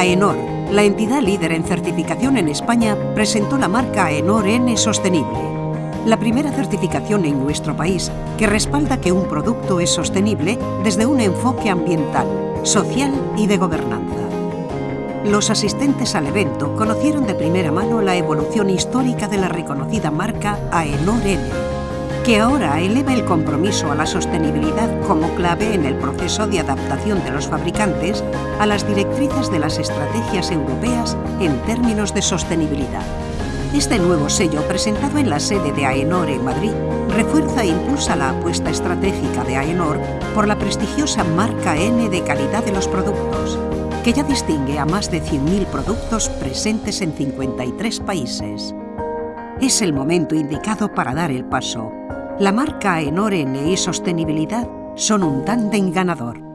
AENOR, la entidad líder en certificación en España, presentó la marca AENOR N Sostenible, la primera certificación en nuestro país que respalda que un producto es sostenible desde un enfoque ambiental, social y de gobernanza. Los asistentes al evento conocieron de primera mano la evolución histórica de la reconocida marca AENOR N, que ahora eleva el compromiso a la sostenibilidad como clave en el proceso de adaptación de los fabricantes a las directrices de las estrategias europeas en términos de sostenibilidad. Este nuevo sello, presentado en la sede de AENOR en Madrid, refuerza e impulsa la apuesta estratégica de AENOR por la prestigiosa marca N de calidad de los productos, que ya distingue a más de 100.000 productos presentes en 53 países. Es el momento indicado para dar el paso. La marca AENOR N y sostenibilidad son un tándem ganador.